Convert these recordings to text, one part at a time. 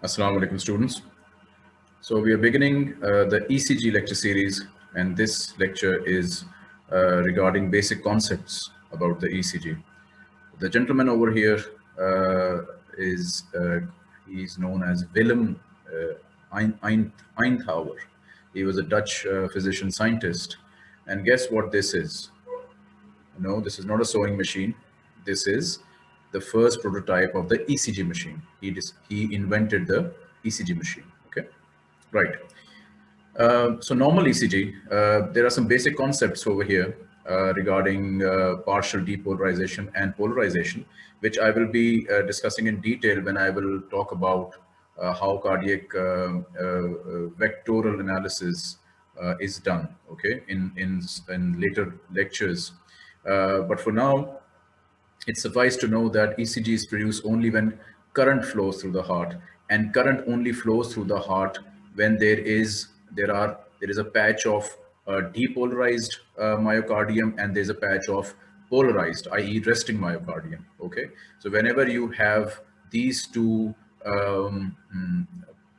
Assalamu alaikum students. So we are beginning uh, the ECG lecture series and this lecture is uh, regarding basic concepts about the ECG. The gentleman over here uh, is uh, he's known as Willem uh, Einthoven. He was a Dutch uh, physician scientist and guess what this is? No, this is not a sewing machine. This is the first prototype of the ECG machine. He, he invented the ECG machine, okay? Right. Uh, so normal ECG, uh, there are some basic concepts over here uh, regarding uh, partial depolarization and polarization, which I will be uh, discussing in detail when I will talk about uh, how cardiac vectoral analysis is done, okay, in, in, in later lectures. but for now, it suffices to know that ECG is produced only when current flows through the heart and current only flows through the heart when there is there are there is a patch of uh, depolarized uh, myocardium and there's a patch of polarized i.e resting myocardium okay? So whenever you have these two um, mm,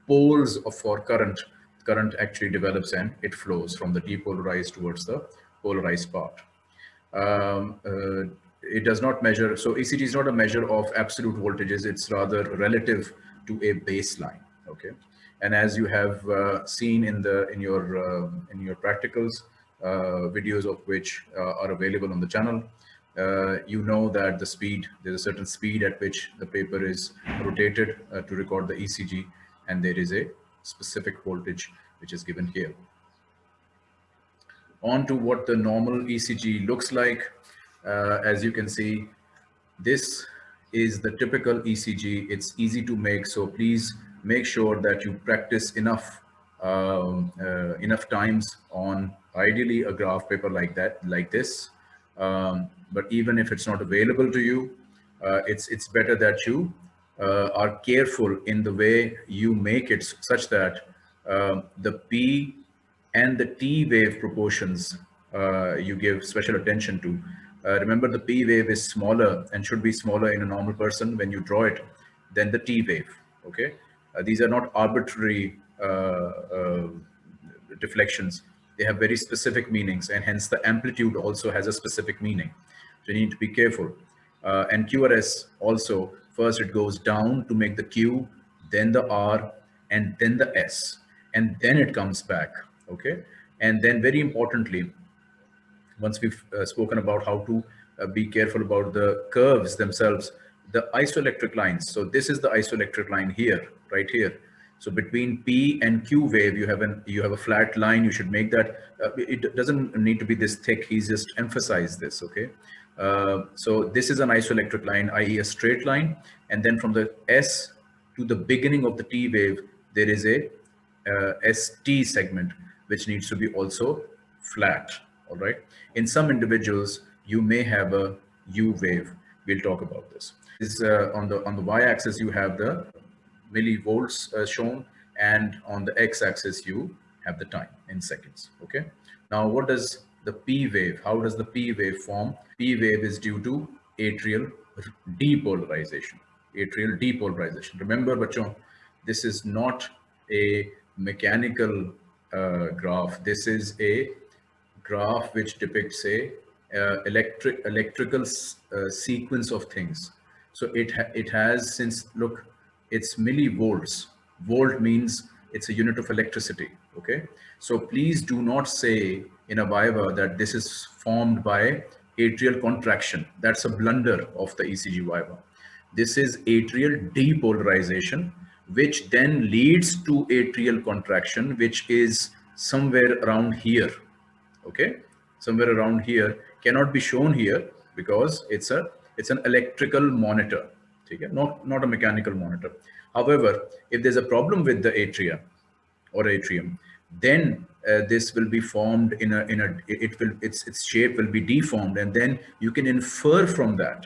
poles of for current current actually develops and it flows from the depolarized towards the polarized part. Um, uh, it does not measure, so ECG is not a measure of absolute voltages, it's rather relative to a baseline, okay? And as you have uh, seen in the in your uh, in your practicals, uh, videos of which uh, are available on the channel, uh, you know that the speed, there's a certain speed at which the paper is rotated to record the ECG, and there is a specific voltage which is given here. On to what the normal ECG looks like. Uh, as you can see, this is the typical ECG. It's easy to make, so please make sure that you practice enough um, uh, enough times on ideally a graph paper like that, like this. Um, but even if it's not available to you, uh, it's it's better that you uh, are careful in the way you make it such that uh, the P and the T wave proportions uh, you give special attention to. Uh, remember the P wave is smaller and should be smaller in a normal person when you draw it than the T wave, okay? Uh, these are not arbitrary uh, uh, deflections. They have very specific meanings and hence the amplitude also has a specific meaning. So you need to be careful. Uh, and QRS also, first it goes down to make the Q, then the R, and then the S, and then it comes back, okay? And then very importantly, once we've uh, spoken about how to uh, be careful about the curves themselves, the isoelectric lines. So this is the isoelectric line here, right here. So between P and Q wave, you have an you have a flat line. You should make that. Uh, it doesn't need to be this thick. He's just emphasized this. Okay. Uh, so this is an isoelectric line, i.e., a straight line, and then from the S to the beginning of the T wave, there is a uh, ST segment which needs to be also flat all right? In some individuals, you may have a U wave. We'll talk about this. Is uh, on the on the y-axis you have the millivolts uh, shown, and on the x-axis you have the time in seconds. Okay. Now, what does the P wave? How does the P wave form? P wave is due to atrial depolarization. Atrial depolarization. Remember, bachon, this is not a mechanical uh, graph. This is a graph which depicts a uh, electric electrical uh, sequence of things. So it ha it has since look, it's millivolts. Volt means it's a unit of electricity. Okay, so please do not say in a Viva that this is formed by atrial contraction. That's a blunder of the ECG Viva. This is atrial depolarization, which then leads to atrial contraction, which is somewhere around here okay? Somewhere around here cannot be shown here because it's a it's an electrical monitor okay? Not not a mechanical monitor. However if there's a problem with the atria or atrium then uh, this will be formed in a in a it will its its shape will be deformed and then you can infer from that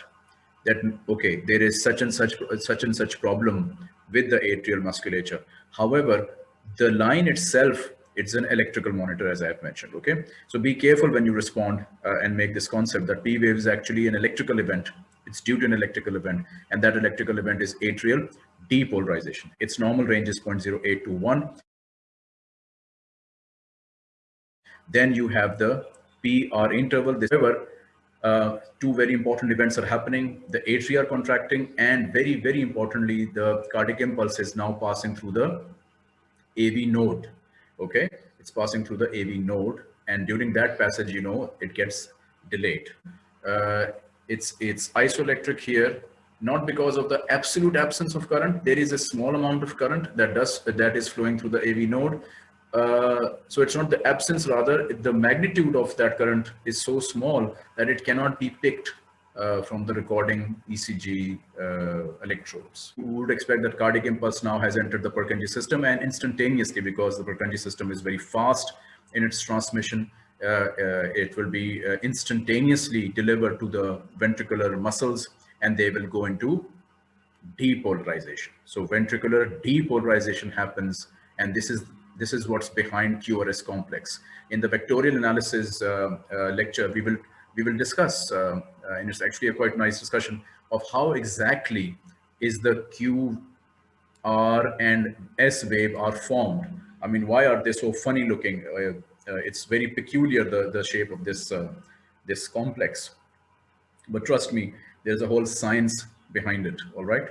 that okay there is such and such such and such problem with the atrial musculature. However the line itself it's an electrical monitor as I have mentioned, okay? So be careful when you respond uh, and make this concept that P wave is actually an electrical event. It's due to an electrical event, and that electrical event is atrial depolarization. Its normal range is 0.08 to 1. Then you have the PR interval. However, uh, two very important events are happening. The atria are contracting and very, very importantly, the cardiac impulse is now passing through the AV node. Okay, it's passing through the AV node. And during that passage, you know, it gets delayed. Uh, it's, it's isoelectric here, not because of the absolute absence of current. There is a small amount of current that does that is flowing through the AV node, uh, so it's not the absence, rather the magnitude of that current is so small that it cannot be picked uh, from the recording ECG uh, electrodes. We would expect that cardiac impulse now has entered the Purkinje system and instantaneously because the Purkinje system is very fast in its transmission, uh, uh, it will be instantaneously delivered to the ventricular muscles and they will go into depolarization. So ventricular depolarization happens and this is this is what's behind QRS complex. In the vectorial analysis uh, uh, lecture, we will we will discuss, uh, and it's actually a quite nice discussion of how exactly is the Q, R, and S wave are formed. I mean, why are they so funny looking? it's very peculiar the the shape of this this complex. But trust me, there's a whole science behind it. All right.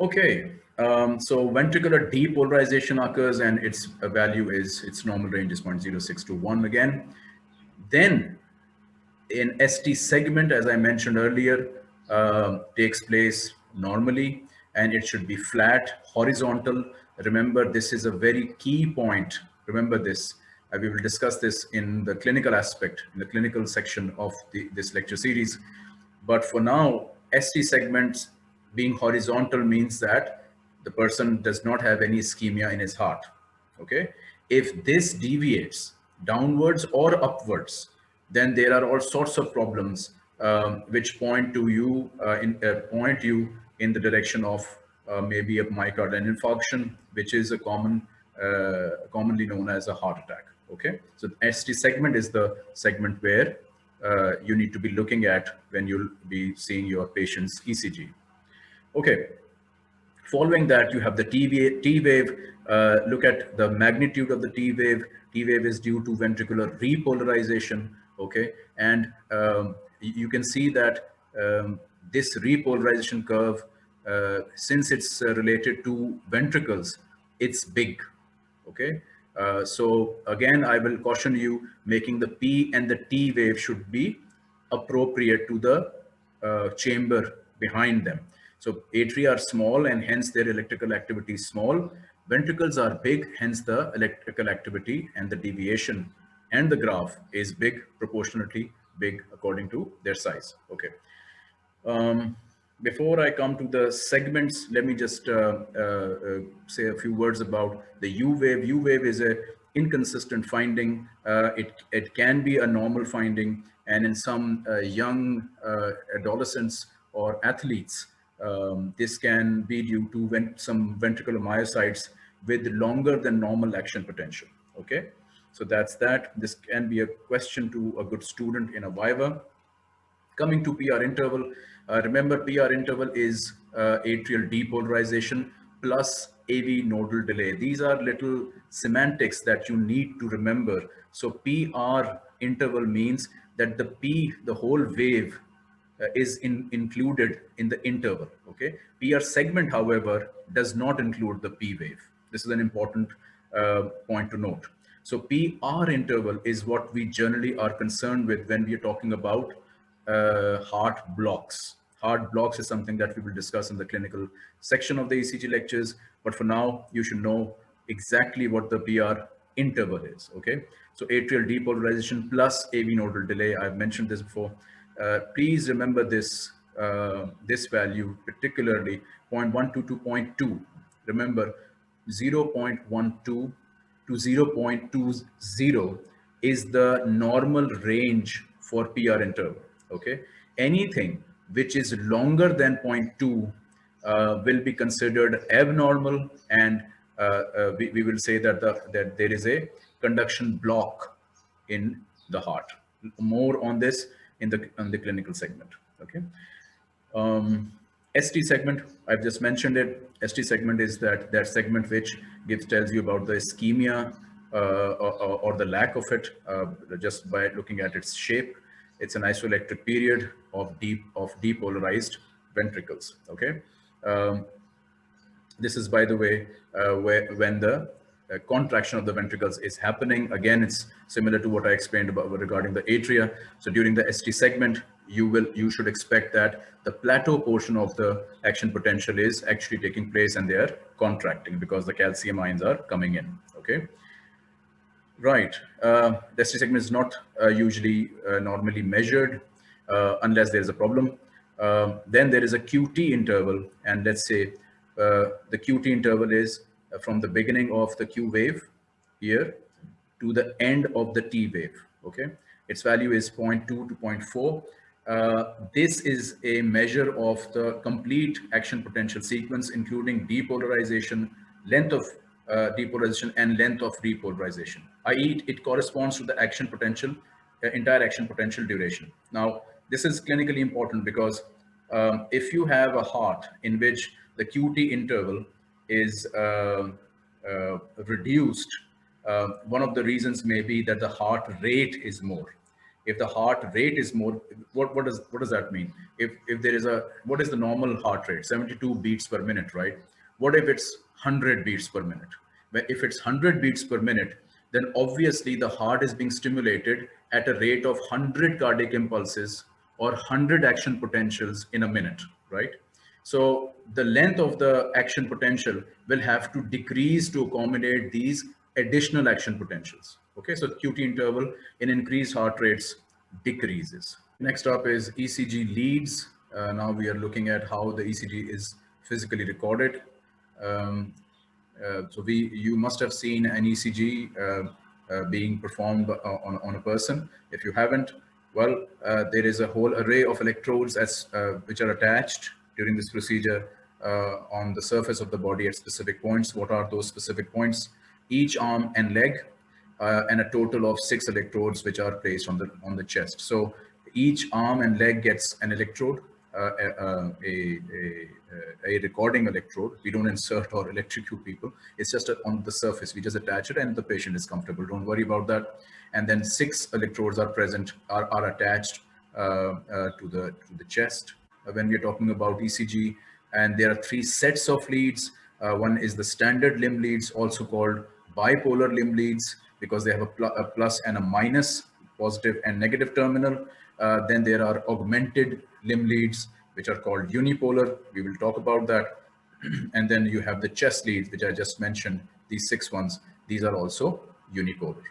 Okay, um, so ventricular depolarization occurs and its value is, its normal range is 0.06 to 1 again. Then in ST segment, as I mentioned earlier, uh, takes place normally and it should be flat, horizontal. Remember, this is a very key point. Remember this. Uh, we will discuss this in the clinical aspect, in the clinical section of the, this lecture series. But for now, ST segments being horizontal means that the person does not have any ischemia in his heart. Okay. If this deviates downwards or upwards, then there are all sorts of problems um, which point to you uh, in uh, point you in the direction of uh, maybe a myocardial infarction, which is a common commonly known as a heart attack. Okay, so the ST segment is the segment where uh, you need to be looking at when you'll be seeing your patient's ECG. Okay, Following that, you have the T wave. T wave uh, look at the magnitude of the T wave. T wave is due to ventricular repolarization. Okay, and um, you can see that um, this repolarization curve, uh, since it's uh, related to ventricles, it's big. Okay, uh, so again, I will caution you making the P and the T wave should be appropriate to the uh, chamber behind them. So atria are small and hence their electrical activity is small. Ventricles are big, hence the electrical activity and the deviation and the graph is big, proportionately big according to their size. Okay. Um, before I come to the segments, let me just uh, uh, uh, say a few words about the U wave. U wave is a inconsistent finding. Uh, it, it can be a normal finding and in some uh, young uh, adolescents or athletes, um, this can be due to some ventricular myocytes with longer than normal action potential. Okay, so that's that. This can be a question to a good student in a Viva. Coming to PR interval, uh, remember PR interval is uh, atrial depolarization plus AV nodal delay. These are little semantics that you need to remember. So PR interval means that the P, the whole wave uh, is in, included in the interval. Okay. PR segment, however, does not include the P wave. This is an important uh, point to note. So PR interval is what we generally are concerned with when we are talking about uh, heart blocks. Heart blocks is something that we will discuss in the clinical section of the ECG lectures. But for now, you should know exactly what the PR interval is. Okay. So atrial depolarization plus AV nodal delay. I've mentioned this before. Uh, please remember this, uh, this value, particularly 0.12 to 0.2. Remember 0.12 to 0.20 is the normal range for PR interval. Okay. Anything which is longer than 0.2 uh, will be considered abnormal and uh, uh, we, we will say that, the, that there is a conduction block in the heart. More on this in the, in the clinical segment. Okay. Um, ST segment, I've just mentioned it. ST segment is that that segment which gives tells you about the ischemia uh, or, or, the lack of it uh, just by looking at its shape. It's an isoelectric period of deep of depolarized ventricles. Okay. Um, this is, by the way, uh, where when the uh, contraction of the ventricles is happening. Again, it's similar to what I explained about regarding the atria. So during the ST segment, you will you should expect that the plateau portion of the action potential is actually taking place and they are contracting because the calcium ions are coming in. Okay. Right. Uh, the segment is not uh, usually uh, normally measured uh, unless there is a problem. Um, then there is a QT interval. And let's say uh, the QT interval is uh, from the beginning of the Q wave here to the end of the T wave. Okay. Its value is 0.2 to 0.4. Uh, this is a measure of the complete action potential sequence, including depolarization, length of uh, depolarization and length of repolarization, i.e. it corresponds to the action potential, uh, entire action potential duration. Now, this is clinically important because um, if you have a heart in which the QT interval is uh, uh, reduced, one of the reasons may be that the heart rate is more if the heart rate is more what what does what does that mean? If if there is a what is the normal heart rate? 72 beats per minute right? What if it's 100 beats per minute? If it's 100 beats per minute then obviously the heart is being stimulated at a rate of 100 cardiac impulses or 100 action potentials in a minute right? So the length of the action potential will have to decrease to accommodate these additional action potentials Okay, so QT interval in increased heart rates decreases. Next up is ECG leads. Uh, now we are looking at how the ECG is physically recorded. Um, uh, so we, you must have seen an ECG uh, uh, being performed uh, on, on a person. If you haven't, well, uh, there is a whole array of electrodes as which are attached during this procedure on the surface of the body at specific points. What are those specific points? Each arm and leg uh, and a total of six electrodes which are placed on the on the chest. So each arm and leg gets an electrode, uh, a, a, a, a, recording electrode. We don't insert or electrocute people. It's just on the surface. We just attach it and the patient is comfortable. Don't worry about that. And then six electrodes are present, are, are attached uh, uh, to the to the chest. Uh, when we're talking about ECG, and there are three sets of leads. Uh, one is the standard limb leads, also called bipolar limb leads because they have a, pl a plus and a minus, positive and negative terminal. Uh, then there are augmented limb leads, which are called unipolar. We will talk about that. and then you have the chest leads, which I just mentioned, these six ones. These are also unipolar.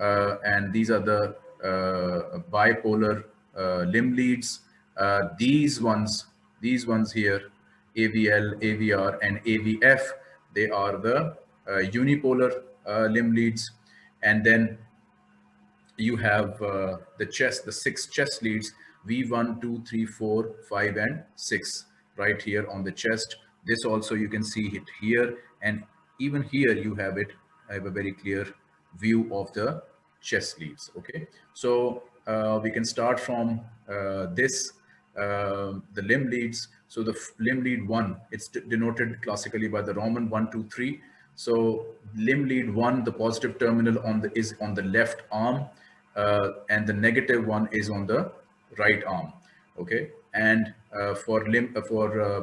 Uh, and these are the uh, bipolar uh, limb leads. Uh, these ones, these ones here, AVL, AVR, and AVF, they are the uh, unipolar limb leads and then you have uh, the chest, the six chest leads, V1, 2, 3, 4, 5, and 6 right here on the chest. This also you can see it here. And even here you have it. I have a very clear view of the chest leads. Okay. So uh, we can start from uh, this, uh, the limb leads. So the limb lead one, it's denoted classically by the Roman one, two, three. So limb lead one, the positive terminal on the is on the left arm, uh, and the negative one is on the right arm. Okay, and uh, for limb uh, for uh,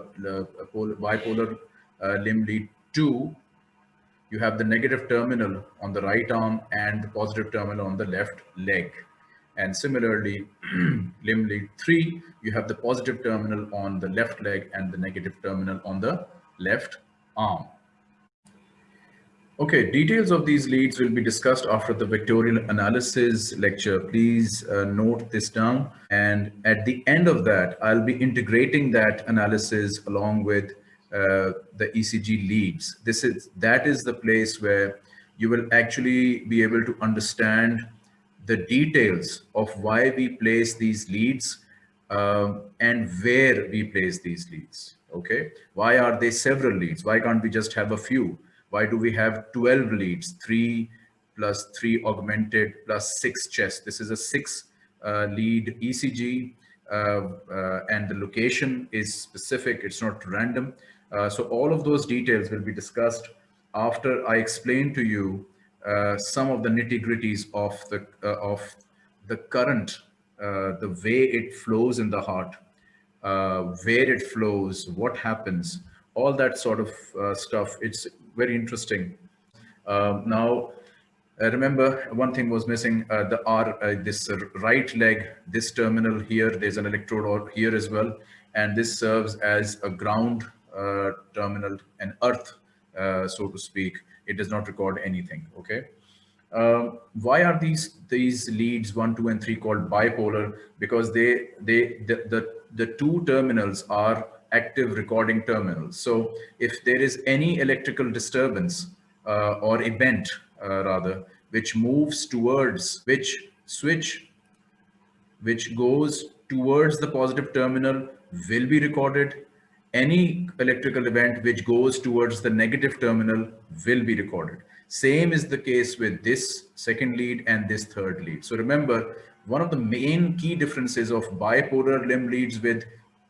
bipolar uh, limb lead two, you have the negative terminal on the right arm and the positive terminal on the left leg. And similarly, limb lead three, you have the positive terminal on the left leg and the negative terminal on the left arm. Okay, details of these leads will be discussed after the vectorial analysis lecture. Please uh, note this down. And at the end of that, I'll be integrating that analysis along with uh, the ECG leads. This is That is the place where you will actually be able to understand the details of why we place these leads uh, and where we place these leads. Okay, why are they several leads? Why can't we just have a few? Why do we have 12 leads, three plus three augmented plus six chest? This is a six uh, lead ECG. uh, and the location is specific, it's not random. Uh, so all of those details will be discussed after I explain to you uh, some of the nitty gritties of the, of the current, the way it flows in the heart, where it flows, what happens, all that sort of stuff. It's very interesting. Um, now, uh, remember, one thing was missing, uh, the R, uh, this right leg, this terminal here, there's an electrode here as well. And this serves as a ground terminal, an earth, so to speak. It does not record anything, okay? Uh, why are these these leads one, two, and three called bipolar? Because they they the the, the two terminals are active recording terminal. So if there is any electrical disturbance uh, or event uh, rather, which moves towards, which switch, which goes towards the positive terminal will be recorded. Any electrical event which goes towards the negative terminal will be recorded. Same is the case with this second lead and this third lead. So remember, one of the main key differences of bipolar limb leads with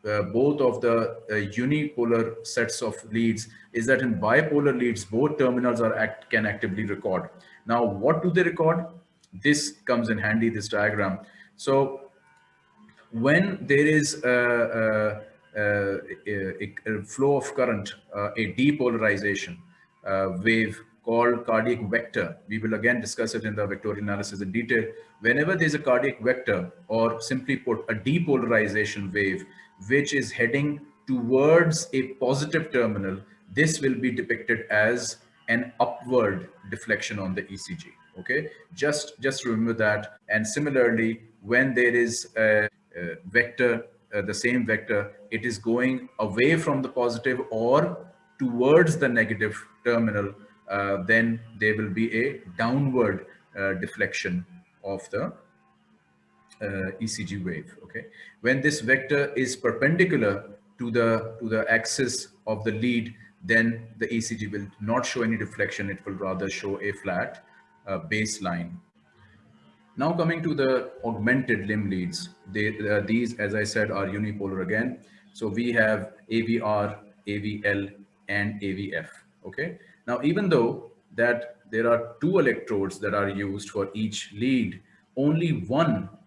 uh, both of the uh, unipolar sets of leads is that in bipolar leads, both terminals are act can actively record. Now, what do they record? This comes in handy, this diagram. So when there is a, a, a, flow of current, uh, a depolarization uh, wave called cardiac vector, we will again discuss it in the vectorial analysis in detail. Whenever there's a cardiac vector or simply put a depolarization wave, which is heading towards a positive terminal, this will be depicted as an upward deflection on the ECG. Okay, just just remember that. And similarly, when there is a, a vector, uh, the same vector, it is going away from the positive or towards the negative terminal, uh, then there will be a downward uh, deflection of the ECG wave. Okay, when this vector is perpendicular to the to the axis of the lead, then the ECG will not show any deflection. It will rather show a flat uh, baseline. Now coming to the augmented limb leads, they, uh, these, as I said, are unipolar again. So we have AVR, AVL, and AVF. Okay. Now, even though that there are two electrodes that are used for each lead, only one uh, uh,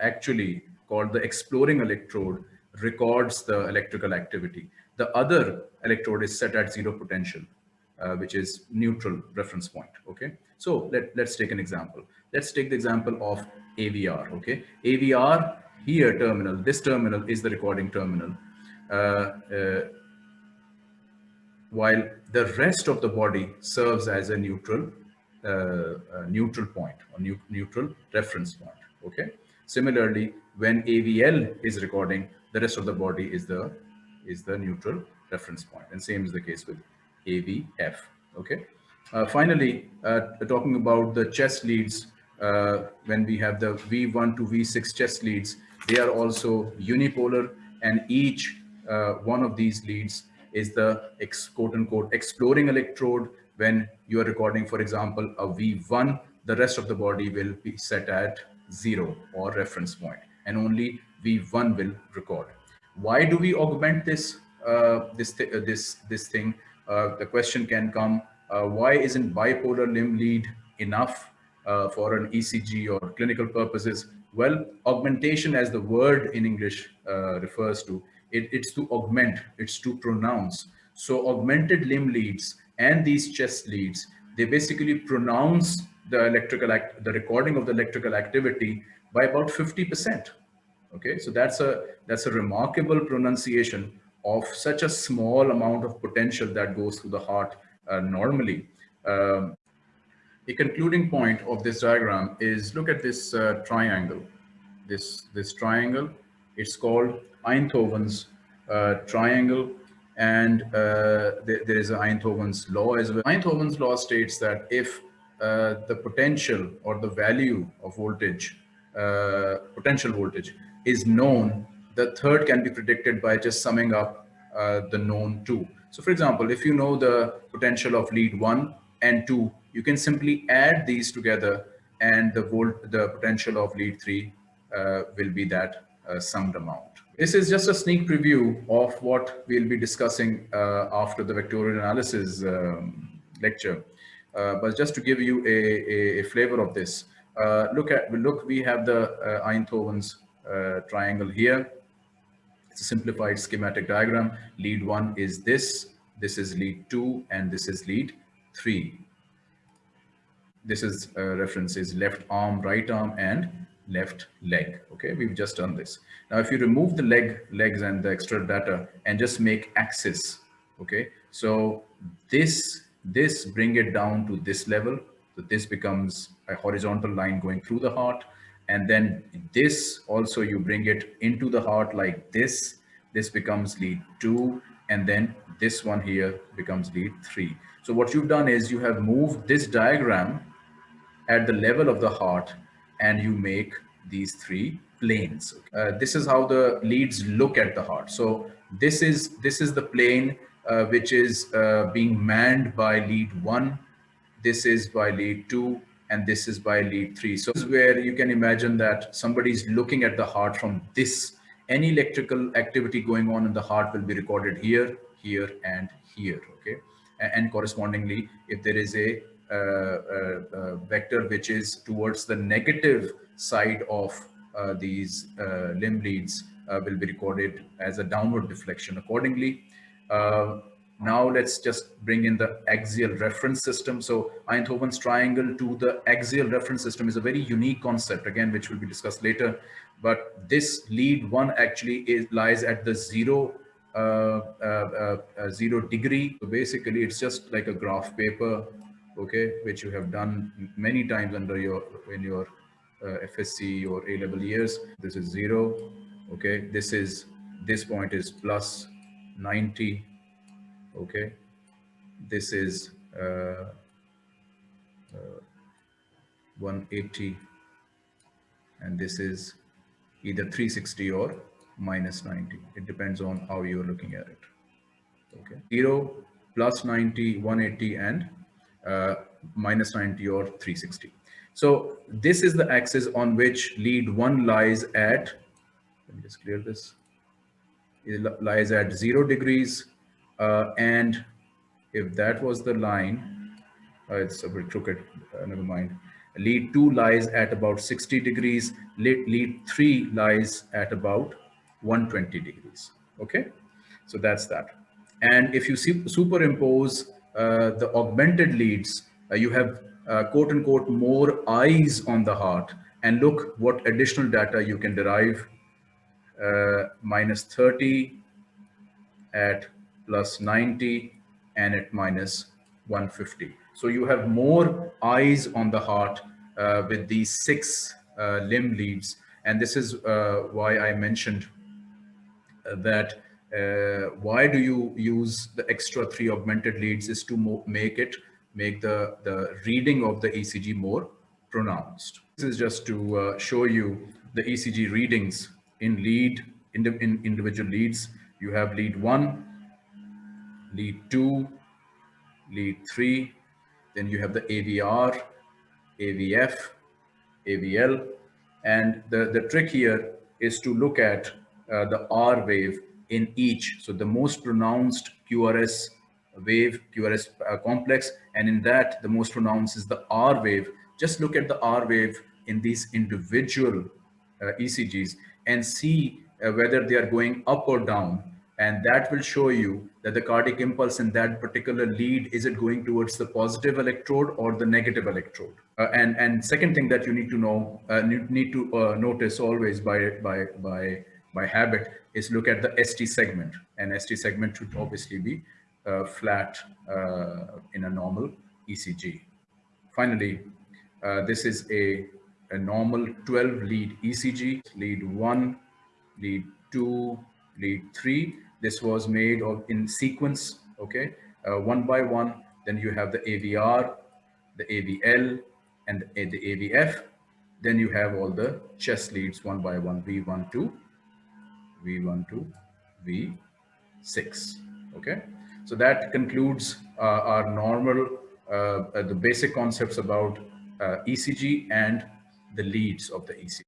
actually called the exploring electrode records the electrical activity. The other electrode is set at zero potential, uh, which is neutral reference point. Okay. So let, let's take an example. Let's take the example of AVR. Okay. AVR here terminal, this terminal is the recording terminal. Uh, uh, while the rest of the body serves as a neutral, uh, neutral point or neutral reference point okay. Similarly when avl is recording the rest of the body is the is the neutral reference point. And same is the case with avf okay. Uh, finally uh, talking about the chest leads uh, when we have the v1 to v6 chest leads they are also unipolar and each uh, one of these leads is the ex, quote unquote exploring electrode. When you are recording for example a v1 the rest of the body will be set at zero or reference point and only V1 will record. Why do we augment this uh, this th uh, this this thing? Uh, the question can come: uh, Why isn't bipolar limb lead enough uh, for an ECG or clinical purposes? Well, augmentation, as the word in English refers to, it, it's to augment, it's to pronounce. So, augmented limb leads and these chest leads, they basically pronounce the electrical act, the recording of the electrical activity by about 50%. Okay, so that's a that's a remarkable pronunciation of such a small amount of potential that goes through the heart uh, normally. Um, a concluding point of this diagram is look at this uh, triangle. This this triangle, it's called Einthoven's uh, triangle, and uh, th there is Einthoven's law as well. Einthoven's law states that if uh, the potential or the value of voltage, uh, potential voltage is known, the third can be predicted by just summing up uh, the known two. So for example, if you know the potential of lead one and two, you can simply add these together and the volt, the potential of lead three uh, will be that uh, summed amount. This is just a sneak preview of what we'll be discussing after the vectorial analysis um, lecture. Uh, but just to give you a, a, a flavor of this, uh, look at look we have the uh, Einthoven's uh, triangle here. It's a simplified schematic diagram. Lead one is this, this is lead two, and this is lead three. This is uh, reference is left arm, right arm, and left leg. Okay, we've just done this. Now, if you remove the leg, legs and the extra data and just make axis, okay, so this this bring it down to this level. So this becomes a horizontal line going through the heart. And then this also you bring it into the heart like this. This becomes lead two. And then this one here becomes lead three. So what you've done is you have moved this diagram at the level of the heart and you make these three planes. Uh, this is how the leads look at the heart. So this is this is the plane uh, which is uh, being manned by lead one. This is by lead two, and this is by lead three. So this is where you can imagine that somebody is looking at the heart from this. Any electrical activity going on in the heart will be recorded here, here, and here. Okay, and, correspondingly, if there is a uh, uh, uh, vector which is towards the negative side of these limb leads will be recorded as a downward deflection accordingly. Uh, now let's just bring in the axial reference system. So Einthoven's triangle to the axial reference system is a very unique concept, again, which will be discussed later. But this lead one actually is, lies at the zero, uh, uh, uh, zero degree. So basically, it's just like a graph paper, okay, which you have done many times under your in your uh, FSC or A level years. This is zero, okay. This is this point is plus 90 okay? This is uh, uh, 180 and this is either 360 or minus 90 it depends on how you're looking at it okay? 0 plus 90 180 and uh, minus 90 or 360 so this is the axis on which lead 1 lies at let me just clear this lies at zero degrees. Uh, and if that was the line, uh, it's a bit crooked, uh, never mind. Lead two lies at about 60 degrees. Lead, lead three lies at about 120 degrees. Okay, so that's that. And if you superimpose uh, the augmented leads, uh, you have uh, quote unquote more eyes on the heart and look what additional data you can derive uh, minus 30 at plus 90 and at minus 150. So you have more eyes on the heart uh, with these six uh, limb leads. And this is uh, why I mentioned uh, that uh, why do you use the extra three augmented leads is to make it, make the, the reading of the ECG more pronounced. This is just to show you the ECG readings in lead, in, the, in individual leads, you have lead one, lead two, lead three, then you have the AVR, AVF, AVL, and the, the trick here is to look at uh, the R wave in each. So the most pronounced QRS wave, QRS uh, complex, and in that the most pronounced is the R wave. Just look at the R wave in these individual uh, ECGs and see uh, whether they are going up or down. And that will show you that the cardiac impulse in that particular lead, is it going towards the positive electrode or the negative electrode? Uh, and, and second thing that you need to know, uh, need to uh, notice always by, by, by, by habit is look at the ST segment. And ST segment should obviously be uh, flat uh, in a normal ECG. Finally, this is a a normal 12 lead ECG, lead one, lead two, lead three. This was made of in sequence, okay, uh, one by one. Then you have the AVR, the AVL, and the, AVF. Then you have all the chest leads one by one, V12, V12, V6, okay. So that concludes uh, our normal, uh, uh the basic concepts about uh, ECG and the leads of the ECG.